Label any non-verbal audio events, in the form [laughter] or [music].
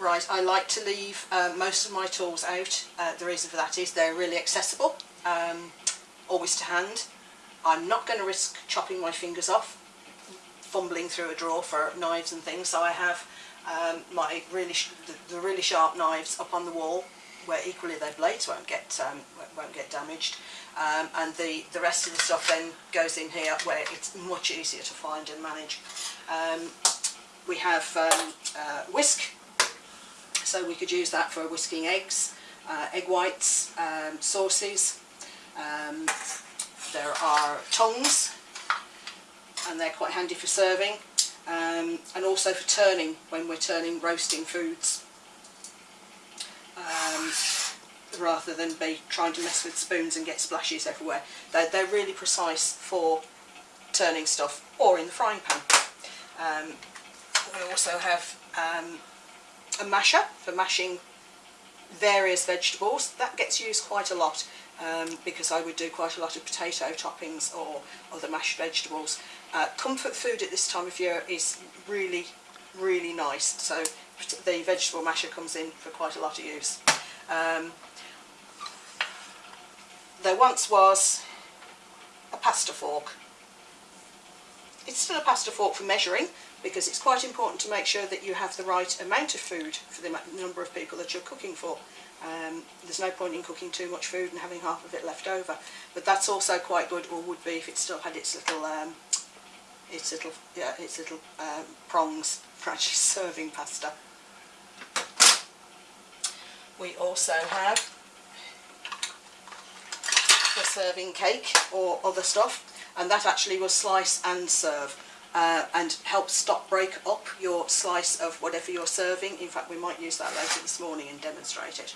Right, I like to leave uh, most of my tools out. Uh, the reason for that is they're really accessible, um, always to hand. I'm not going to risk chopping my fingers off, fumbling through a drawer for knives and things, so I have um, my really the, the, really sharp knives up on the wall where equally their blades won't get um, won't get damaged um, and the the rest of the stuff then goes in here where it's much easier to find and manage. Um, we have um, uh, whisk so we could use that for whisking eggs, uh, egg whites, um, sauces. Um, there are tongs, and they're quite handy for serving, um, and also for turning when we're turning roasting foods. Um, rather than be trying to mess with spoons and get splashes everywhere. They're, they're really precise for turning stuff or in the frying pan. Um, we also have um, a masher for mashing various vegetables. That gets used quite a lot um, because I would do quite a lot of potato toppings or other mashed vegetables. Uh, comfort food at this time of year is really, really nice. So the vegetable masher comes in for quite a lot of use. Um, there once was a pasta fork. It's still a pasta fork for measuring, because it's quite important to make sure that you have the right amount of food for the number of people that you're cooking for. Um, there's no point in cooking too much food and having half of it left over. But that's also quite good, or would be if it still had its little, um, its little, yeah, its little um, prongs [laughs] for actually serving pasta. We also have for serving cake or other stuff, and that actually will slice and serve uh, and help stop break up your slice of whatever you're serving. In fact, we might use that later this morning and demonstrate it.